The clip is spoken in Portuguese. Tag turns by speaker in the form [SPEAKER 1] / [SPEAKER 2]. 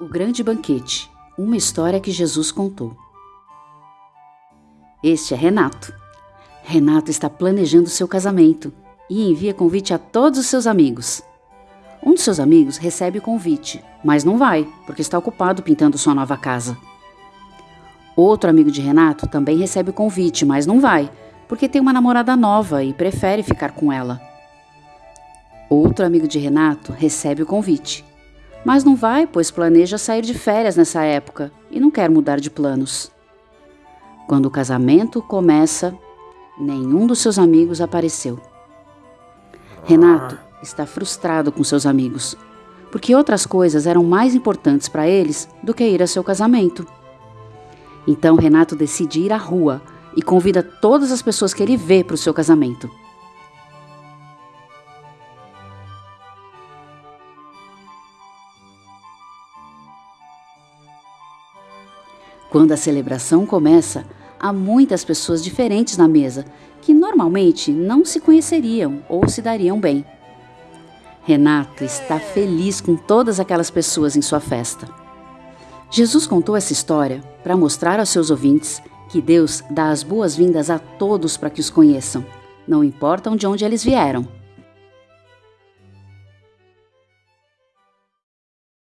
[SPEAKER 1] O Grande Banquete Uma história que Jesus contou. Este é Renato. Renato está planejando seu casamento e envia convite a todos os seus amigos. Um dos seus amigos recebe o convite, mas não vai, porque está ocupado pintando sua nova casa. Outro amigo de Renato também recebe o convite, mas não vai, porque tem uma namorada nova e prefere ficar com ela. Outro amigo de Renato recebe o convite, mas não vai, pois planeja sair de férias nessa época e não quer mudar de planos. Quando o casamento começa, nenhum dos seus amigos apareceu. Renato está frustrado com seus amigos, porque outras coisas eram mais importantes para eles do que ir a seu casamento. Então Renato decide ir à rua e convida todas as pessoas que ele vê para o seu casamento. Quando a celebração começa, há muitas pessoas diferentes na mesa que normalmente não se conheceriam ou se dariam bem. Renato está feliz com todas aquelas pessoas em sua festa. Jesus contou essa história para mostrar aos seus ouvintes que Deus dá as boas-vindas a todos para que os conheçam, não importam de onde eles vieram.